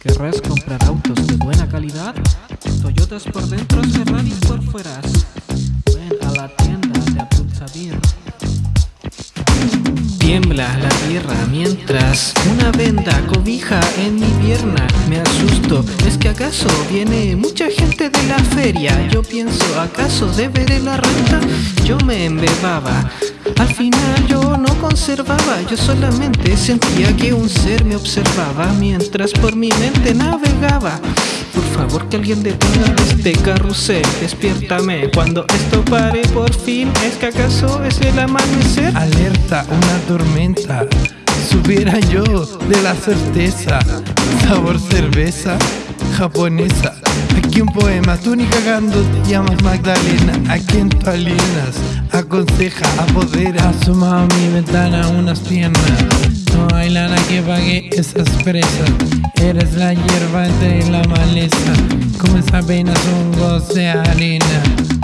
¿Querrás comprar autos de buena calidad? Toyotas por dentro, Ferrari por fuera. Ven a la tienda de Abdul. Tiembla la tierra mientras una venda cobija en mi pierna. Me asusto, ¿es que acaso viene mucha gente de la feria? Yo pienso, ¿acaso deberé la renta? Yo me embebaba. Al final yo no conservaba, yo solamente sentía que un ser me observaba mientras por mi mente navegaba. Por favor que alguien detenga este carrusel, despiértame cuando esto pare por fin. ¿Es que acaso es el amanecer? Alerta, una tormenta. Subiera yo de la certeza. Sabor cerveza japonesa. Aquí un poema, tú ni cagando te llamas Magdalena. A quien tú alienas, aconseja, apodera. Asoma a mi ventana unas piernas. No hay lana que pague esas presas. Eres la hierba entre la maleza. Como esa apenas goce de arena.